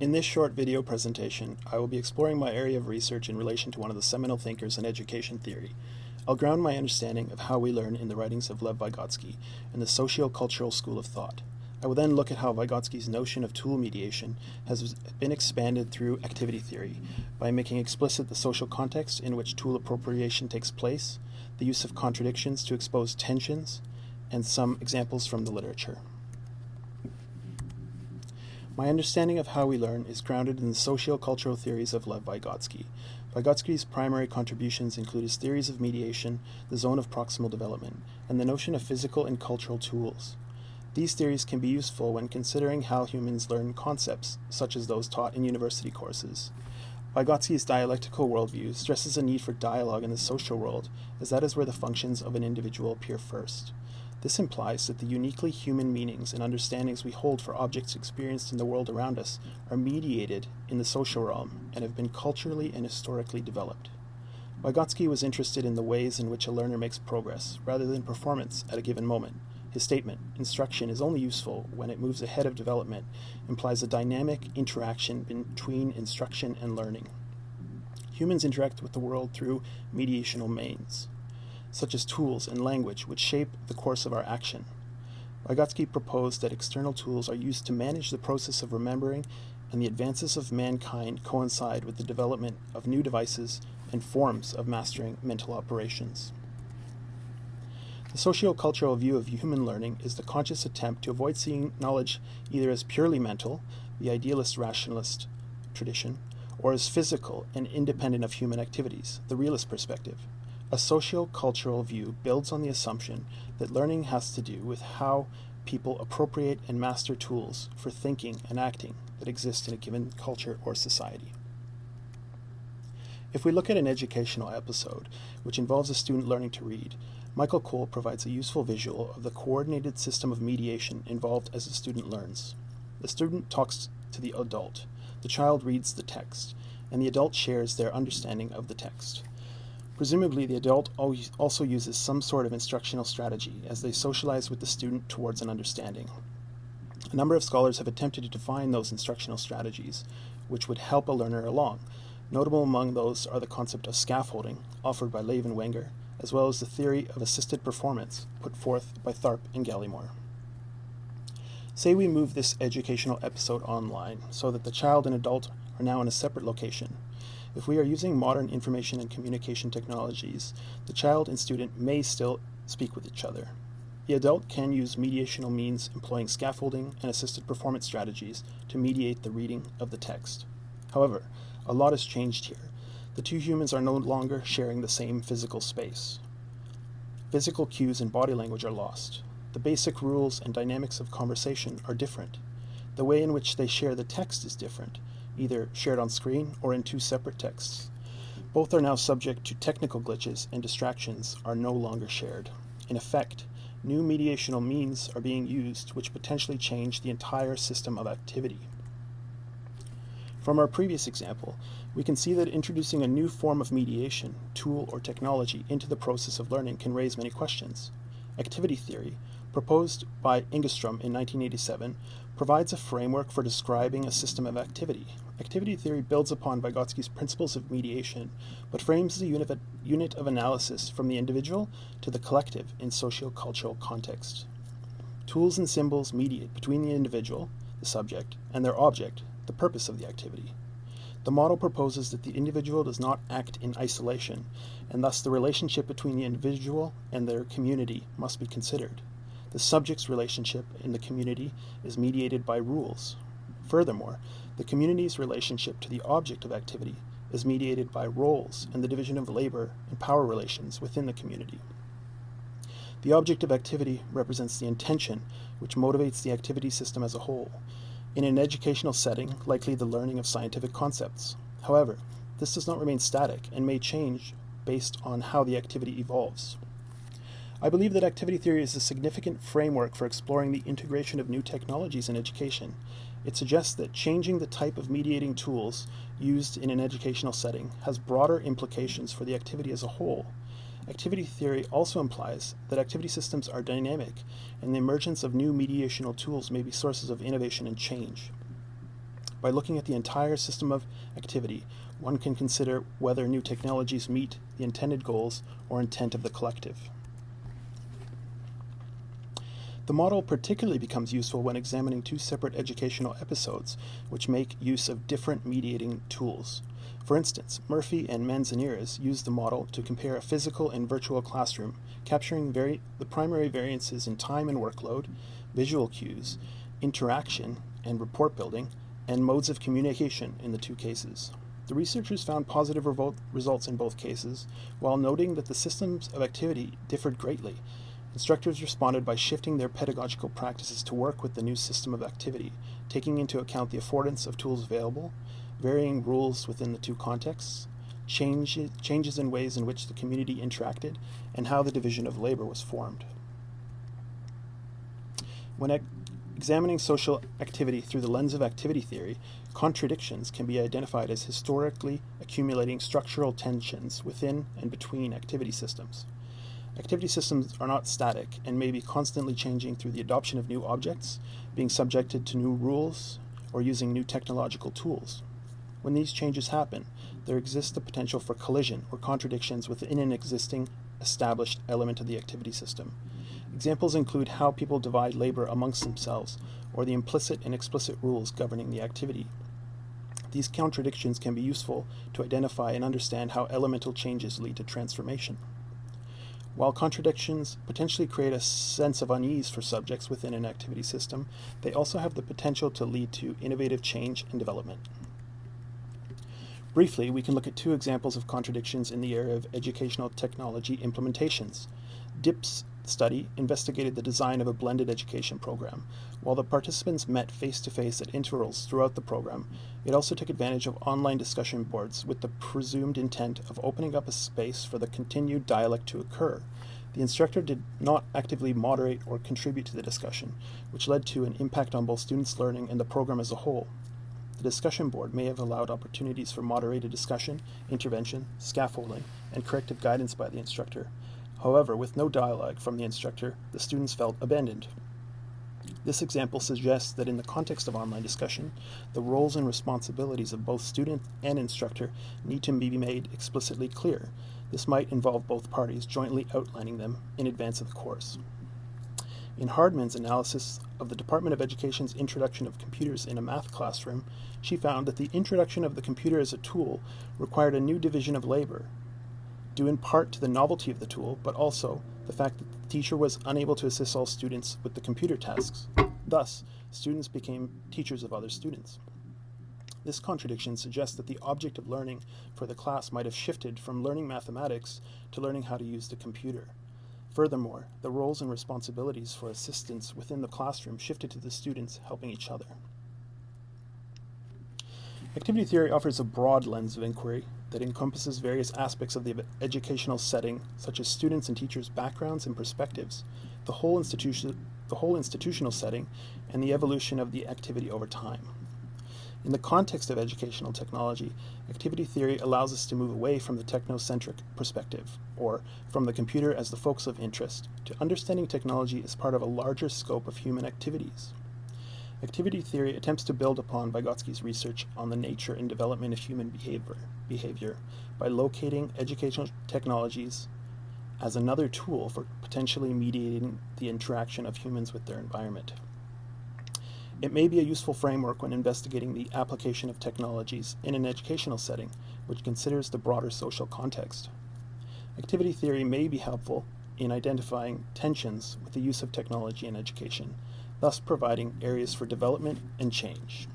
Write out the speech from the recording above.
In this short video presentation, I will be exploring my area of research in relation to one of the seminal thinkers in education theory. I'll ground my understanding of how we learn in the writings of Lev Vygotsky and the socio-cultural school of thought. I will then look at how Vygotsky's notion of tool mediation has been expanded through activity theory by making explicit the social context in which tool appropriation takes place, the use of contradictions to expose tensions, and some examples from the literature. My understanding of how we learn is grounded in the socio-cultural theories of Lev Vygotsky. Vygotsky's primary contributions include his theories of mediation, the zone of proximal development, and the notion of physical and cultural tools. These theories can be useful when considering how humans learn concepts, such as those taught in university courses. Vygotsky's dialectical worldview stresses a need for dialogue in the social world, as that is where the functions of an individual appear first. This implies that the uniquely human meanings and understandings we hold for objects experienced in the world around us are mediated in the social realm and have been culturally and historically developed. Vygotsky was interested in the ways in which a learner makes progress, rather than performance at a given moment. His statement, instruction is only useful when it moves ahead of development, implies a dynamic interaction between instruction and learning. Humans interact with the world through mediational means such as tools and language, which shape the course of our action. Vygotsky proposed that external tools are used to manage the process of remembering, and the advances of mankind coincide with the development of new devices and forms of mastering mental operations. The socio-cultural view of human learning is the conscious attempt to avoid seeing knowledge either as purely mental, the idealist rationalist tradition, or as physical and independent of human activities, the realist perspective. A socio-cultural view builds on the assumption that learning has to do with how people appropriate and master tools for thinking and acting that exist in a given culture or society. If we look at an educational episode, which involves a student learning to read, Michael Cole provides a useful visual of the coordinated system of mediation involved as the student learns. The student talks to the adult, the child reads the text, and the adult shares their understanding of the text. Presumably, the adult also uses some sort of instructional strategy as they socialize with the student towards an understanding. A number of scholars have attempted to define those instructional strategies, which would help a learner along. Notable among those are the concept of scaffolding, offered by Lave and Wenger, as well as the theory of assisted performance, put forth by Tharp and Gallimore. Say we move this educational episode online so that the child and adult are now in a separate location. If we are using modern information and communication technologies, the child and student may still speak with each other. The adult can use mediational means employing scaffolding and assisted performance strategies to mediate the reading of the text. However, a lot has changed here. The two humans are no longer sharing the same physical space. Physical cues and body language are lost. The basic rules and dynamics of conversation are different. The way in which they share the text is different, either shared on screen or in two separate texts. Both are now subject to technical glitches and distractions are no longer shared. In effect, new mediational means are being used which potentially change the entire system of activity. From our previous example, we can see that introducing a new form of mediation, tool, or technology into the process of learning can raise many questions. Activity theory, proposed by Engeström in 1987, provides a framework for describing a system of activity. Activity theory builds upon Vygotsky's principles of mediation, but frames the unit of, unit of analysis from the individual to the collective in socio-cultural context. Tools and symbols mediate between the individual, the subject, and their object, the purpose of the activity. The model proposes that the individual does not act in isolation, and thus the relationship between the individual and their community must be considered. The subject's relationship in the community is mediated by rules. Furthermore, the community's relationship to the object of activity is mediated by roles and the division of labor and power relations within the community. The object of activity represents the intention which motivates the activity system as a whole, in an educational setting, likely the learning of scientific concepts. However, this does not remain static and may change based on how the activity evolves. I believe that activity theory is a significant framework for exploring the integration of new technologies in education. It suggests that changing the type of mediating tools used in an educational setting has broader implications for the activity as a whole. Activity theory also implies that activity systems are dynamic, and the emergence of new mediational tools may be sources of innovation and change. By looking at the entire system of activity, one can consider whether new technologies meet the intended goals or intent of the collective. The model particularly becomes useful when examining two separate educational episodes, which make use of different mediating tools. For instance, Murphy and Manzanares used the model to compare a physical and virtual classroom, capturing vari- the primary variances in time and workload, visual cues, interaction and report building, and modes of communication in the two cases. The researchers found positive results in both cases, while noting that the systems of activity differed greatly. Instructors responded by shifting their pedagogical practices to work with the new system of activity, taking into account the affordance of tools available, varying rules within the two contexts, change, changes in ways in which the community interacted, and how the division of labor was formed. When examining social activity through the lens of activity theory, contradictions can be identified as historically accumulating structural tensions within and between activity systems. Activity systems are not static and may be constantly changing through the adoption of new objects, being subjected to new rules, or using new technological tools. When these changes happen, there exists the potential for collision or contradictions within an existing established element of the activity system. Examples include how people divide labor amongst themselves or the implicit and explicit rules governing the activity. These contradictions can be useful to identify and understand how elemental changes lead to transformation. While contradictions potentially create a sense of unease for subjects within an activity system, they also have the potential to lead to innovative change and development. Briefly, we can look at two examples of contradictions in the area of educational technology implementations. DIP's study investigated the design of a blended education program. While the participants met face to face at intervals throughout the program, it also took advantage of online discussion boards with the presumed intent of opening up a space for the continued dialect to occur. The instructor did not actively moderate or contribute to the discussion, which led to an impact on both students' learning and the program as a whole. The discussion board may have allowed opportunities for moderated discussion, intervention, scaffolding, and corrective guidance by the instructor. However, with no dialogue from the instructor, the students felt abandoned. This example suggests that in the context of online discussion, the roles and responsibilities of both student and instructor need to be made explicitly clear. This might involve both parties jointly outlining them in advance of the course. In Hardman's analysis of the Department of Education's introduction of computers in a math classroom, she found that the introduction of the computer as a tool required a new division of labor, due in part to the novelty of the tool, but also the fact that the teacher was unable to assist all students with the computer tasks. Thus, students became teachers of other students. This contradiction suggests that the object of learning for the class might have shifted from learning mathematics to learning how to use the computer. Furthermore, the roles and responsibilities for assistance within the classroom shifted to the students helping each other. Activity theory offers a broad lens of inquiry that encompasses various aspects of the educational setting, such as students' and teachers' backgrounds and perspectives, the whole, institution, the whole institutional setting, and the evolution of the activity over time. In the context of educational technology, activity theory allows us to move away from the technocentric perspective, or from the computer as the focus of interest, to understanding technology as part of a larger scope of human activities. Activity theory attempts to build upon Vygotsky's research on the nature and development of human behavior, behavior by locating educational technologies as another tool for potentially mediating the interaction of humans with their environment. It may be a useful framework when investigating the application of technologies in an educational setting, which considers the broader social context. Activity theory may be helpful in identifying tensions with the use of technology in education, thus providing areas for development and change.